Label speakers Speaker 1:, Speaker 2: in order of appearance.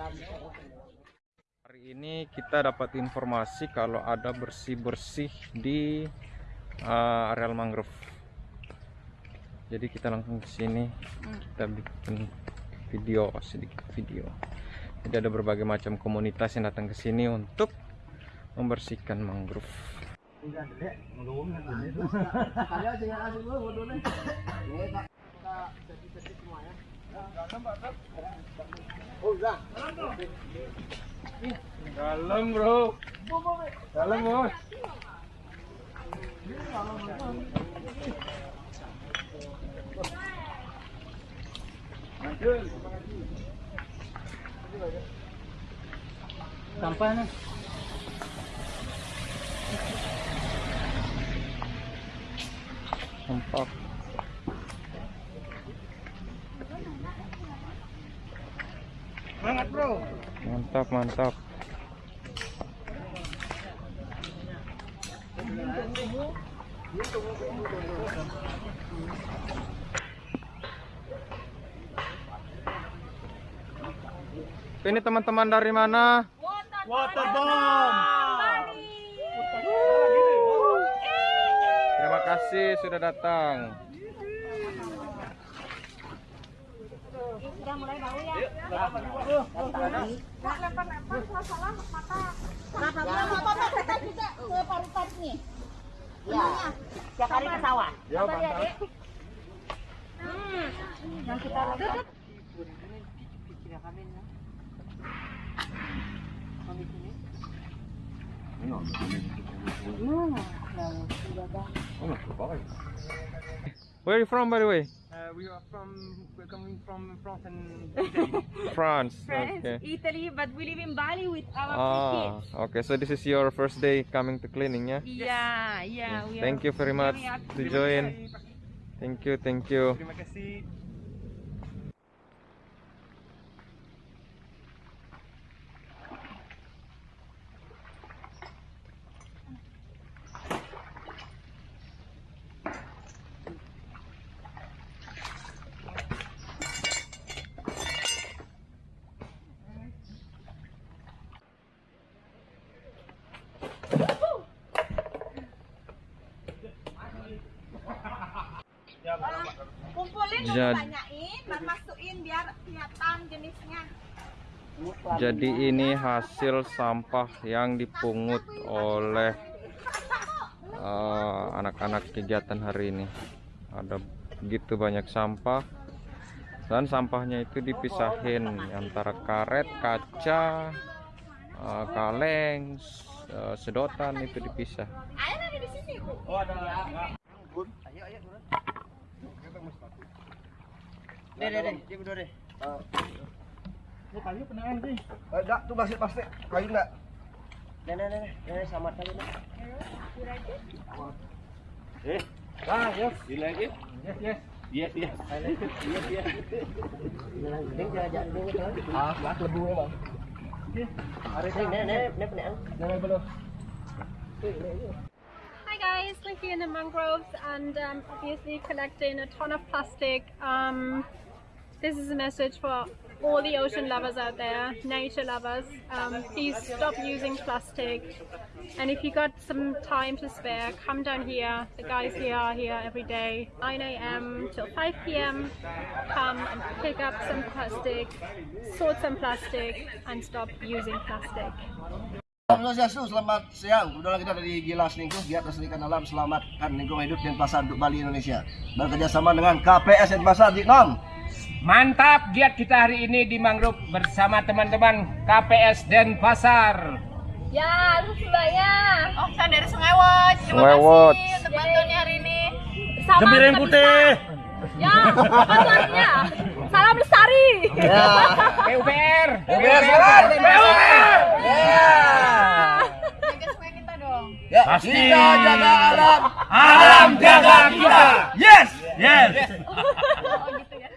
Speaker 1: Hari ini kita dapat informasi kalau ada bersih-bersih di uh, areal mangrove. Jadi kita langsung ke sini, kita bikin video sedikit video. Jadi ada berbagai macam komunitas yang datang ke sini untuk membersihkan mangrove. Dalam bro, dalam bos.
Speaker 2: Sampah nih.
Speaker 1: Sampah.
Speaker 2: Bro.
Speaker 1: Mantap, mantap. Ini teman-teman dari mana?
Speaker 2: Waterbomb.
Speaker 1: Terima kasih sudah datang.
Speaker 3: Udah mulai bau ya. Kenapa? Kita juga ke paru-paru nih? Ya. Setiap hari ke sawah.
Speaker 1: Ya.
Speaker 3: Hmm. Yang kita lihat.
Speaker 1: Where are you from by the way?
Speaker 2: Uh, we are from we're coming from France and Italy.
Speaker 1: France.
Speaker 4: France,
Speaker 1: Okay.
Speaker 4: Italy, but we live in Bali with our three
Speaker 1: Ah,
Speaker 4: kids.
Speaker 1: okay. So this is your first day coming to cleaning, yeah?
Speaker 4: Yeah, yeah. We
Speaker 1: Thank
Speaker 4: are
Speaker 1: you very much to join. Thank you, thank you.
Speaker 2: Terima kasih.
Speaker 3: Kumpulin
Speaker 1: Jadi-
Speaker 3: dan tanyain dan masukin biar kelihatan jenisnya.
Speaker 1: Jadi ini hasil sampah yang dipungut oleh eh, anak-anak kegiatan hari ini. Ada begitu banyak sampah dan sampahnya itu dipisahin antara karet, kaca, eh, kaleng, eh, sedotan itu dipisah.
Speaker 3: Ayo ada di sini, Bu.
Speaker 5: Deh, deh, deh, dia berdua deh.
Speaker 2: Ini kayu sih.
Speaker 5: Enggak, tuh plastik plastik. Kayu enggak? Deh, deh, deh, selamat kali nih. Eh,
Speaker 2: Ah, yes.
Speaker 5: like it?
Speaker 2: Yes, yes.
Speaker 5: Yes, yes. Yes, yes. Ini jalan-jalan dulu kan? Ah, lah lebu memang. Hari ini, nih, nih, nih, nih.
Speaker 2: Jangan belum.
Speaker 4: Hi guys, we're here in the mangroves and um, obviously collecting a ton of plastic. Um, this is a message for all the ocean lovers out there, nature lovers. Um, please stop using plastic. And if you got some time to spare, come down here. The guys here are here every day, 9 a.m. till 5 p.m. Come and pick up some plastic, sort some plastic, and stop using plastic.
Speaker 5: Halo selamat siang. Udah kita dari Gilas Lingkuh, Giat Lestarikan Alam, Selamatkan Lingkungan Hidup dan Pasar untuk Bali Indonesia. Bekerjasama dengan KPS Pasar Jiknom.
Speaker 6: Mantap giat kita hari ini di mangrove bersama teman-teman KPS Denpasar.
Speaker 3: Ya, lu sebaya.
Speaker 4: Oh, saya dari Sungai Wot. Terima
Speaker 1: Wewot.
Speaker 4: kasih untuk bantuannya hari ini.
Speaker 3: Sama
Speaker 2: Jember yang putih.
Speaker 4: Ya, artinya? Salam lestari.
Speaker 5: Ya.
Speaker 6: PUPR.
Speaker 5: PUPR semangat. PUPR. Ya.
Speaker 4: Jaga sungai kita
Speaker 5: Ya, kita jaga alam.
Speaker 6: Alam jaga kita.
Speaker 5: Yes.
Speaker 6: Yes.
Speaker 4: Oh gitu ya.